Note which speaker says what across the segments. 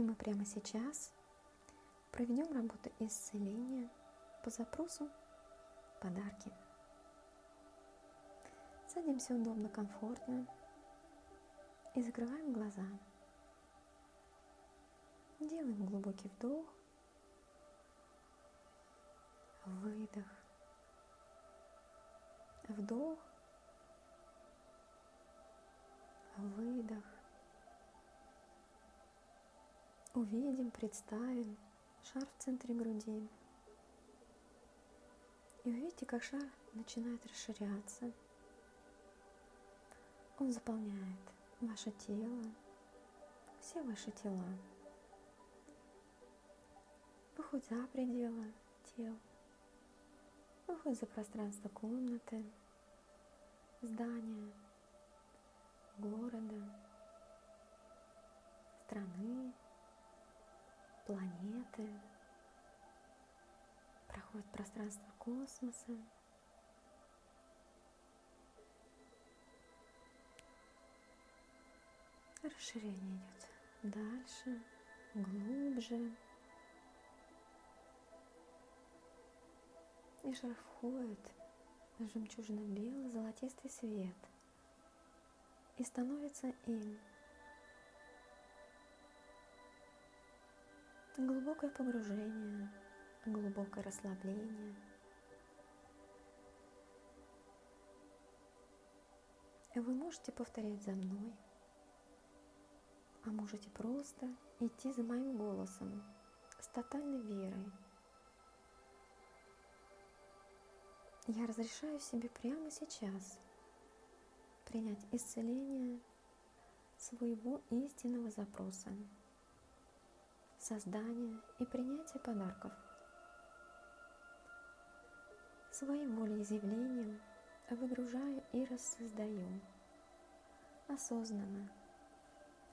Speaker 1: И мы прямо сейчас проведем работу исцеления по запросу подарки. Садимся удобно, комфортно и закрываем глаза. Делаем глубокий вдох, выдох, вдох, выдох. Увидим, представим шар в центре груди. И увидите, как шар начинает расширяться. Он заполняет ваше тело, все ваши тела. Выходит за пределы тел, выходит за пространство комнаты, здания, города, страны, планеты, проходит пространство космоса. Расширение идет дальше, глубже. И шар входит в жемчужно-белый золотистый свет и становится им. Глубокое погружение, глубокое расслабление. Вы можете повторять за мной, а можете просто идти за моим голосом с тотальной верой. Я разрешаю себе прямо сейчас принять исцеление своего истинного запроса, создание и принятие подарков. Своим волеизъявлением выгружаю и рассоздаю осознанно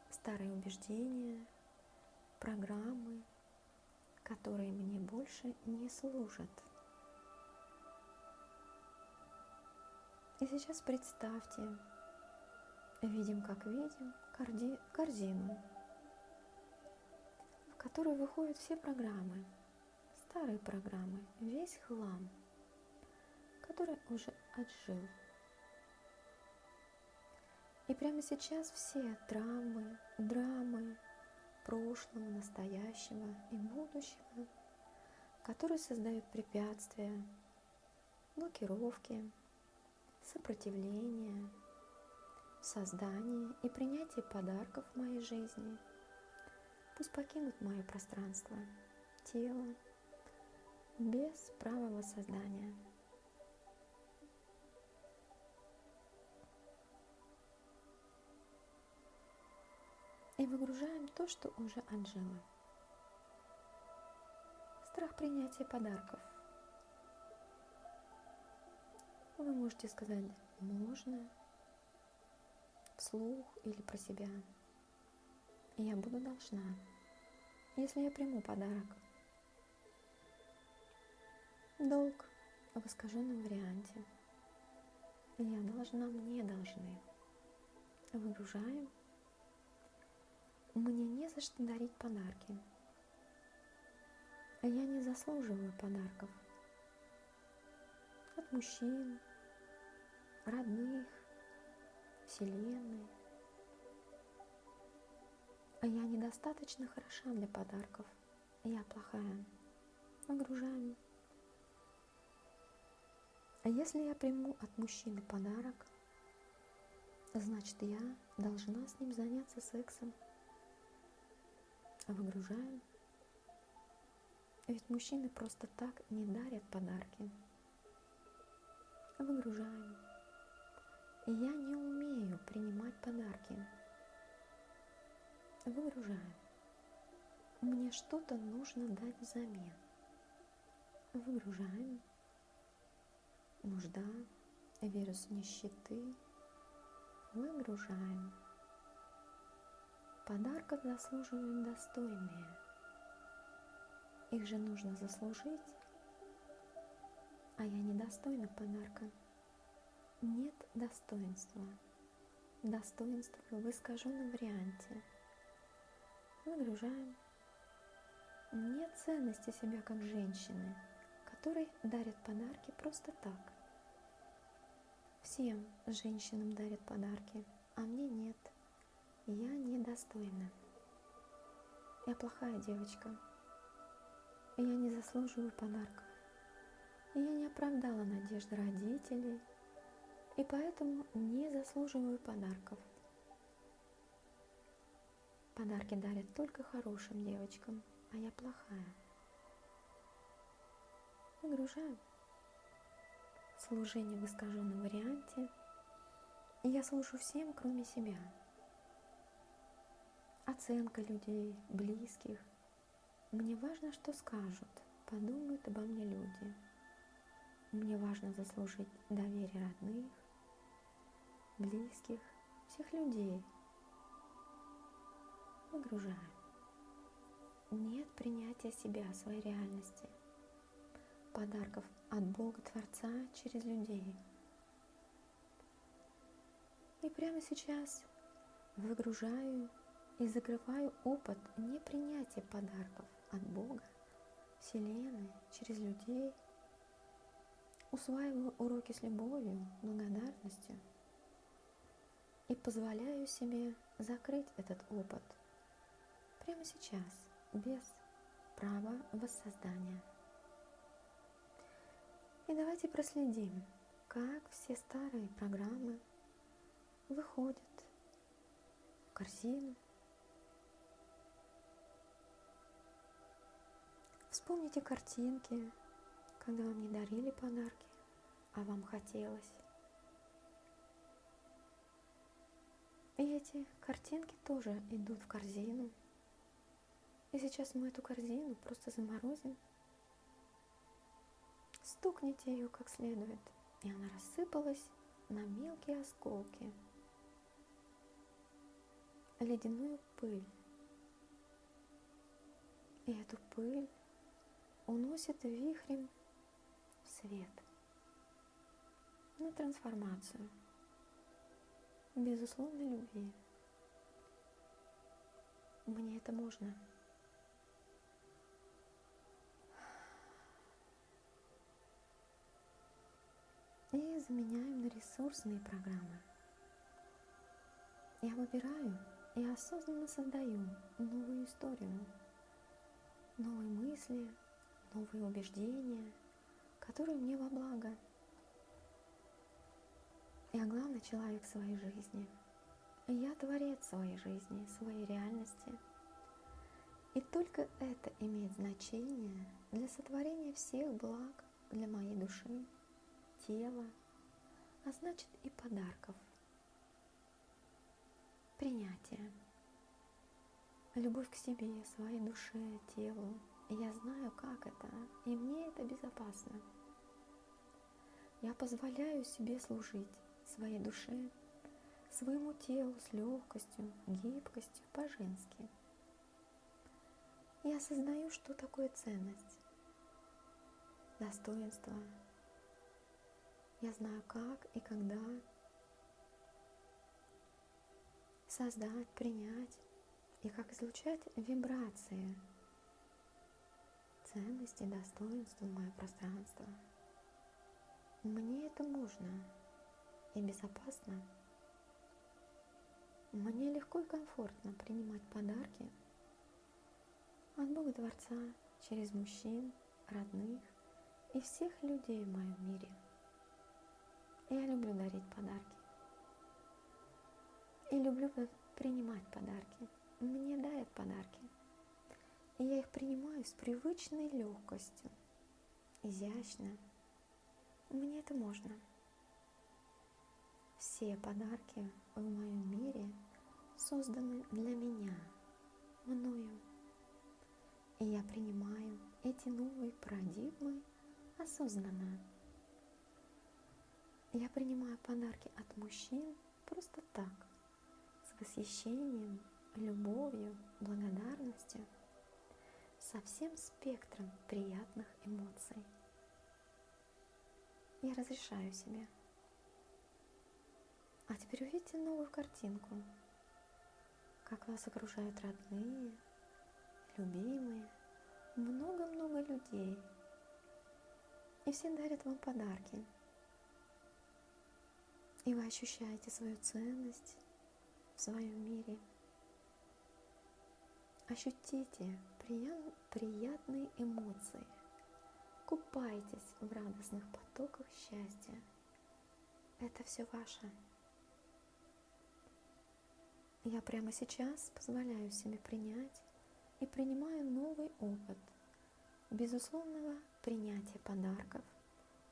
Speaker 1: старые убеждения, программы, которые мне больше не служат. И сейчас представьте, видим как видим, корзину, в которую выходят все программы, старые программы, весь хлам, который уже отжил. И прямо сейчас все травмы, драмы прошлого, настоящего и будущего, которые создают препятствия, блокировки, сопротивление, создание и принятие подарков в моей жизни. Пусть покинут мое пространство, тело, без права воссоздания. И выгружаем то, что уже отжило. Страх принятия подарков – вы можете сказать «можно» вслух или про себя. Я буду должна, если я приму подарок. Долг в искаженном варианте. Я должна, мне должны. Выгружаем. Мне не за что дарить подарки. Я не заслуживаю подарков от мужчин, родных, Вселенной. А я недостаточно хороша для подарков. Я плохая. Нагружаем. А если я приму от мужчины подарок, значит я должна с ним заняться сексом. Выгружаем. Ведь мужчины просто так не дарят подарки. Выгружаем. Я не умею принимать подарки. Выгружаю. Мне что-то нужно дать взамен. Выгружаем. Нужда, вирус нищеты. Выгружаем. Подарков заслуживают достойные. Их же нужно заслужить, а я недостойна подарка нет достоинства. Достоинство в искаженном варианте. Выгружаем. Нет ценности себя как женщины, которой дарят подарки просто так. Всем женщинам дарят подарки, а мне нет. Я недостойна. Я плохая девочка. Я не заслуживаю подарков. Я не оправдала надежды родителей, и поэтому не заслуживаю подарков. Подарки дарят только хорошим девочкам, а я плохая. Выгружаю. Служение в искаженном варианте. И я служу всем, кроме себя. Оценка людей, близких. Мне важно, что скажут, подумают обо мне люди. Мне важно заслужить доверие родных, близких, всех людей. Выгружаем. Нет принятия себя, своей реальности, подарков от Бога Творца через людей. И прямо сейчас выгружаю и закрываю опыт непринятия подарков от Бога, Вселенной, через людей. Усваиваю уроки с любовью, благодарностью и позволяю себе закрыть этот опыт прямо сейчас, без права воссоздания. И давайте проследим, как все старые программы выходят в корзину. Вспомните картинки, когда вам не дарили подарки, а вам хотелось. И эти картинки тоже идут в корзину. И сейчас мы эту корзину просто заморозим стукните ее как следует, и она рассыпалась на мелкие осколки, ледяную пыль. И эту пыль уносит вихрем в свет, на трансформацию, безусловной любви. Мне это можно. И заменяем на ресурсные программы. Я выбираю и осознанно создаю новую историю, новые мысли, новые убеждения, которые мне во благо. Я главный человек своей жизни. Я творец своей жизни, своей реальности. И только это имеет значение для сотворения всех благ для моей души тела, а значит и подарков. Принятие. Любовь к себе, своей душе, телу. Я знаю, как это, и мне это безопасно. Я позволяю себе служить своей душе, своему телу с легкостью, гибкостью, по-женски. Я осознаю, что такое ценность, достоинство, я знаю, как и когда создать, принять и как излучать вибрации ценности, достоинства мое пространство. Мне это можно и безопасно. Мне легко и комфортно принимать подарки от Бога Творца через мужчин, родных и всех людей в моем мире – я люблю дарить подарки. И люблю принимать подарки. Мне дают подарки. И я их принимаю с привычной легкостью, изящно. Мне это можно. Все подарки в моем мире созданы для меня, мною. И я принимаю эти новые парадигмы осознанно. Я принимаю подарки от мужчин просто так, с восхищением, любовью, благодарностью, со всем спектром приятных эмоций. Я разрешаю себе. А теперь увидите новую картинку, как вас окружают родные, любимые, много-много людей. И все дарят вам подарки. И вы ощущаете свою ценность в своем мире. Ощутите приятные эмоции. Купайтесь в радостных потоках счастья. Это все ваше. Я прямо сейчас позволяю себе принять и принимаю новый опыт безусловного принятия подарков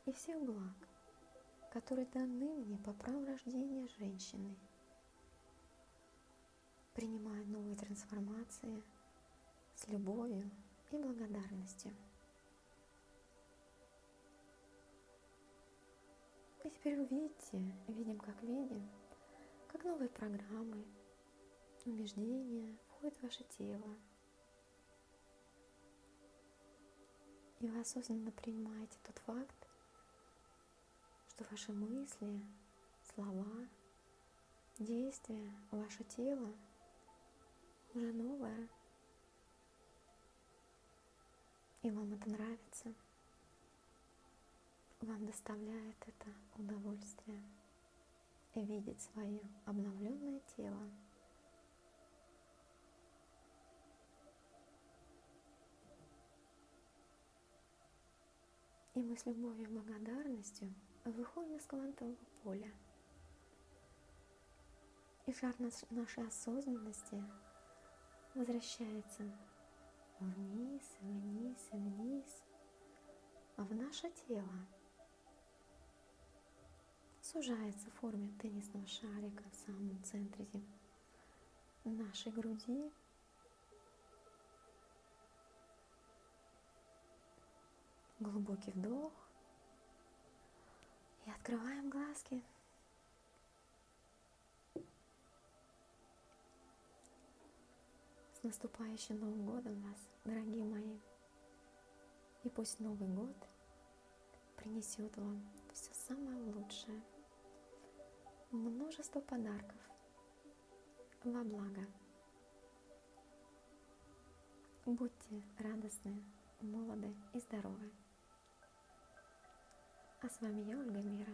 Speaker 1: и всех благ, которые даны мне по праву рождения женщины. Принимаю новые трансформации с любовью и благодарностью. И теперь увидите, видим как видим, как новые программы, убеждения входят в ваше тело. И вы осознанно принимаете тот факт, что ваши мысли, слова, действия, ваше тело уже новое. И вам это нравится. Вам доставляет это удовольствие видеть свое обновленное тело. И мы с любовью и благодарностью выходим из квантового поля. И шар нашей осознанности возвращается вниз, вниз, вниз, в наше тело. Сужается в форме теннисного шарика в самом центре нашей груди Глубокий вдох. И открываем глазки. С наступающим Новым годом вас, дорогие мои. И пусть Новый год принесет вам все самое лучшее. Множество подарков во благо. Будьте радостны, молоды и здоровы. А с вами я, Ольга Мира.